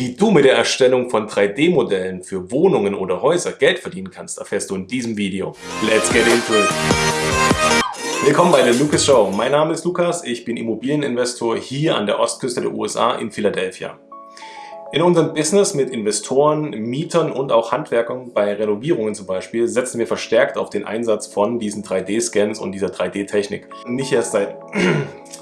Wie du mit der Erstellung von 3D-Modellen für Wohnungen oder Häuser Geld verdienen kannst, erfährst du in diesem Video. Let's get into it! Willkommen bei der Lucas Show. Mein Name ist Lukas, ich bin Immobilieninvestor hier an der Ostküste der USA in Philadelphia. In unserem Business mit Investoren, Mietern und auch Handwerkern bei Renovierungen zum Beispiel setzen wir verstärkt auf den Einsatz von diesen 3D-Scans und dieser 3D-Technik. Nicht erst seit,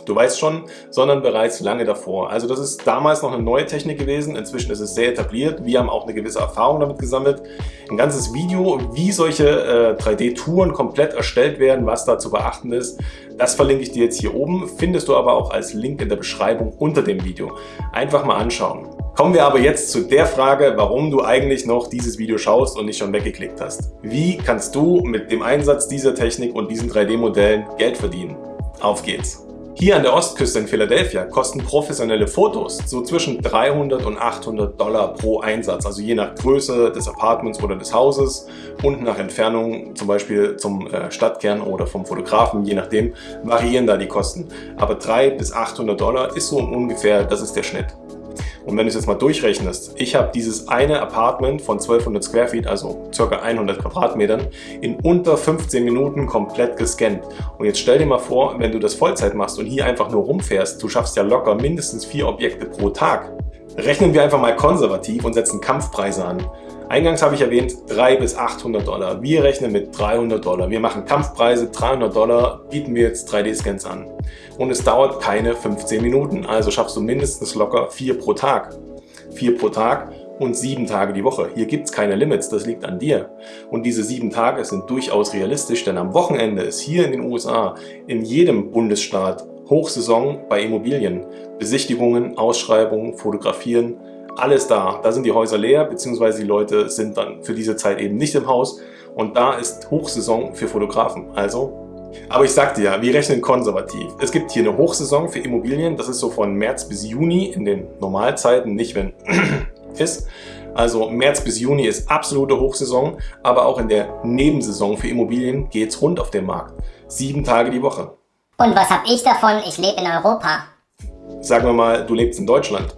du weißt schon, sondern bereits lange davor. Also das ist damals noch eine neue Technik gewesen, inzwischen ist es sehr etabliert. Wir haben auch eine gewisse Erfahrung damit gesammelt. Ein ganzes Video, wie solche äh, 3D-Touren komplett erstellt werden, was da zu beachten ist, das verlinke ich dir jetzt hier oben, findest du aber auch als Link in der Beschreibung unter dem Video. Einfach mal anschauen. Kommen wir aber jetzt zu der Frage, warum du eigentlich noch dieses Video schaust und nicht schon weggeklickt hast. Wie kannst du mit dem Einsatz dieser Technik und diesen 3D-Modellen Geld verdienen? Auf geht's! Hier an der Ostküste in Philadelphia kosten professionelle Fotos so zwischen 300 und 800 Dollar pro Einsatz, also je nach Größe des Apartments oder des Hauses und nach Entfernung zum Beispiel zum äh, Stadtkern oder vom Fotografen, je nachdem, variieren da die Kosten. Aber 300 bis 800 Dollar ist so ungefähr, das ist der Schnitt. Und wenn du es jetzt mal durchrechnest, ich habe dieses eine Apartment von 1200 Square Feet, also ca. 100 Quadratmetern, in unter 15 Minuten komplett gescannt. Und jetzt stell dir mal vor, wenn du das Vollzeit machst und hier einfach nur rumfährst, du schaffst ja locker mindestens vier Objekte pro Tag. Rechnen wir einfach mal konservativ und setzen Kampfpreise an. Eingangs habe ich erwähnt 3 bis 800 Dollar. Wir rechnen mit 300 Dollar. Wir machen Kampfpreise, 300 Dollar bieten wir jetzt 3D-Scans an. Und es dauert keine 15 Minuten, also schaffst du mindestens locker 4 pro Tag. 4 pro Tag und 7 Tage die Woche. Hier gibt es keine Limits, das liegt an dir. Und diese 7 Tage sind durchaus realistisch, denn am Wochenende ist hier in den USA in jedem Bundesstaat Hochsaison bei Immobilien. Besichtigungen, Ausschreibungen, Fotografieren, alles da. Da sind die Häuser leer, beziehungsweise die Leute sind dann für diese Zeit eben nicht im Haus. Und da ist Hochsaison für Fotografen. Also aber ich sagte ja, wir rechnen konservativ. Es gibt hier eine Hochsaison für Immobilien, das ist so von März bis Juni in den Normalzeiten, nicht wenn ist. Also März bis Juni ist absolute Hochsaison, aber auch in der Nebensaison für Immobilien geht's rund auf dem Markt. Sieben Tage die Woche. Und was habe ich davon? Ich lebe in Europa. Sagen wir mal, du lebst in Deutschland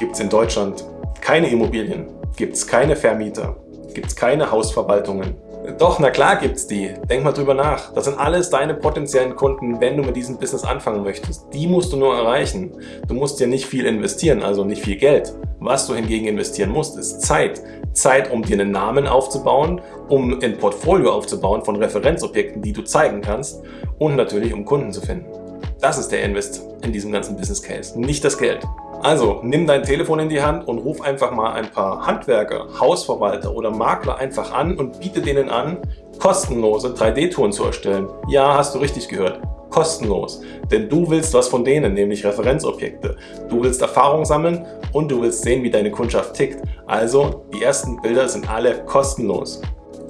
gibt es in Deutschland keine Immobilien, gibt es keine Vermieter, gibt es keine Hausverwaltungen. Doch, na klar gibt's die. Denk mal drüber nach. Das sind alles deine potenziellen Kunden, wenn du mit diesem Business anfangen möchtest. Die musst du nur erreichen. Du musst ja nicht viel investieren, also nicht viel Geld. Was du hingegen investieren musst, ist Zeit. Zeit, um dir einen Namen aufzubauen, um ein Portfolio aufzubauen von Referenzobjekten, die du zeigen kannst und natürlich um Kunden zu finden. Das ist der Invest in diesem ganzen Business Case, nicht das Geld. Also nimm dein Telefon in die Hand und ruf einfach mal ein paar Handwerker, Hausverwalter oder Makler einfach an und biete denen an, kostenlose 3D-Touren zu erstellen. Ja, hast du richtig gehört. Kostenlos. Denn du willst was von denen, nämlich Referenzobjekte. Du willst Erfahrung sammeln und du willst sehen, wie deine Kundschaft tickt. Also, die ersten Bilder sind alle kostenlos.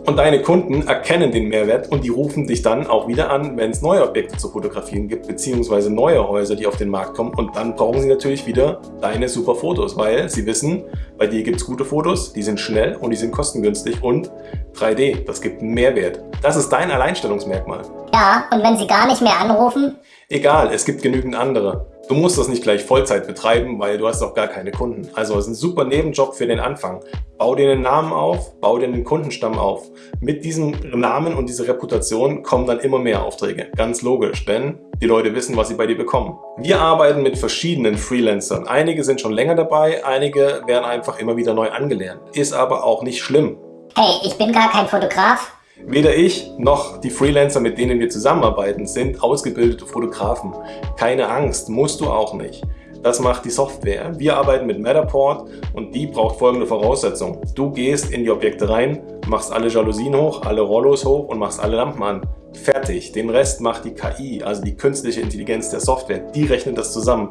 Und deine Kunden erkennen den Mehrwert und die rufen dich dann auch wieder an, wenn es neue Objekte zu fotografieren gibt, beziehungsweise neue Häuser, die auf den Markt kommen. Und dann brauchen sie natürlich wieder deine super Fotos, weil sie wissen, bei dir gibt es gute Fotos, die sind schnell und die sind kostengünstig und 3D, das gibt einen Mehrwert. Das ist dein Alleinstellungsmerkmal. Ja, und wenn sie gar nicht mehr anrufen? Egal, es gibt genügend andere. Du musst das nicht gleich Vollzeit betreiben, weil du hast auch gar keine Kunden. Also es ist ein super Nebenjob für den Anfang. Bau dir einen Namen auf, bau dir einen Kundenstamm auf. Mit diesem Namen und dieser Reputation kommen dann immer mehr Aufträge. Ganz logisch, denn die Leute wissen, was sie bei dir bekommen. Wir arbeiten mit verschiedenen Freelancern. Einige sind schon länger dabei, einige werden einfach immer wieder neu angelernt. Ist aber auch nicht schlimm. Hey, ich bin gar kein Fotograf. Weder ich noch die Freelancer, mit denen wir zusammenarbeiten, sind ausgebildete Fotografen. Keine Angst, musst du auch nicht. Das macht die Software. Wir arbeiten mit Matterport und die braucht folgende Voraussetzung. Du gehst in die Objekte rein, machst alle Jalousien hoch, alle Rollos hoch und machst alle Lampen an. Fertig. Den Rest macht die KI, also die künstliche Intelligenz der Software. Die rechnet das zusammen.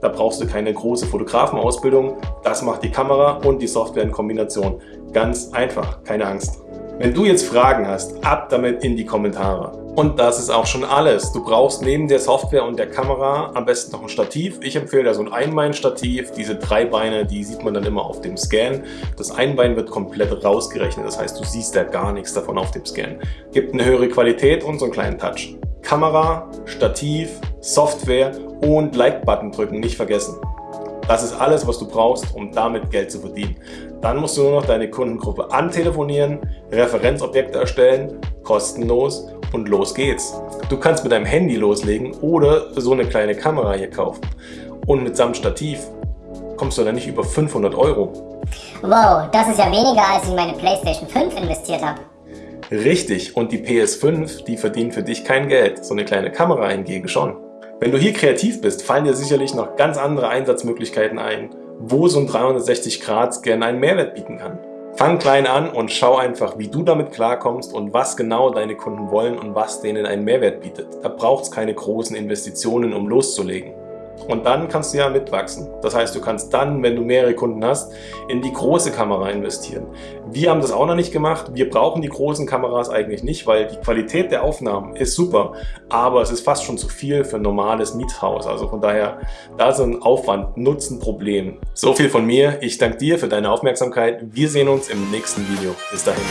Da brauchst du keine große Fotografenausbildung. Das macht die Kamera und die Software in Kombination. Ganz einfach, keine Angst. Wenn du jetzt Fragen hast, ab damit in die Kommentare. Und das ist auch schon alles. Du brauchst neben der Software und der Kamera am besten noch ein Stativ. Ich empfehle da so ein Einbein-Stativ. Diese drei Beine, die sieht man dann immer auf dem Scan. Das Einbein wird komplett rausgerechnet. Das heißt, du siehst da gar nichts davon auf dem Scan. Gibt eine höhere Qualität und so einen kleinen Touch. Kamera, Stativ, Software und Like-Button drücken, nicht vergessen. Das ist alles, was du brauchst, um damit Geld zu verdienen. Dann musst du nur noch deine Kundengruppe antelefonieren, Referenzobjekte erstellen, kostenlos und los geht's. Du kannst mit deinem Handy loslegen oder so eine kleine Kamera hier kaufen. Und mit samt Stativ kommst du dann nicht über 500 Euro. Wow, das ist ja weniger, als ich in meine Playstation 5 investiert habe. Richtig, und die PS5, die verdient für dich kein Geld, so eine kleine Kamera hingegen schon. Wenn du hier kreativ bist, fallen dir sicherlich noch ganz andere Einsatzmöglichkeiten ein, wo so ein 360-Grad-Scan einen Mehrwert bieten kann. Fang klein an und schau einfach, wie du damit klarkommst und was genau deine Kunden wollen und was denen einen Mehrwert bietet. Da braucht es keine großen Investitionen, um loszulegen. Und dann kannst du ja mitwachsen. Das heißt, du kannst dann, wenn du mehrere Kunden hast, in die große Kamera investieren. Wir haben das auch noch nicht gemacht. Wir brauchen die großen Kameras eigentlich nicht, weil die Qualität der Aufnahmen ist super, aber es ist fast schon zu viel für ein normales Miethaus. Also von daher, da ist ein Aufwand-Nutzen-Problem. So viel von mir. Ich danke dir für deine Aufmerksamkeit. Wir sehen uns im nächsten Video. Bis dahin.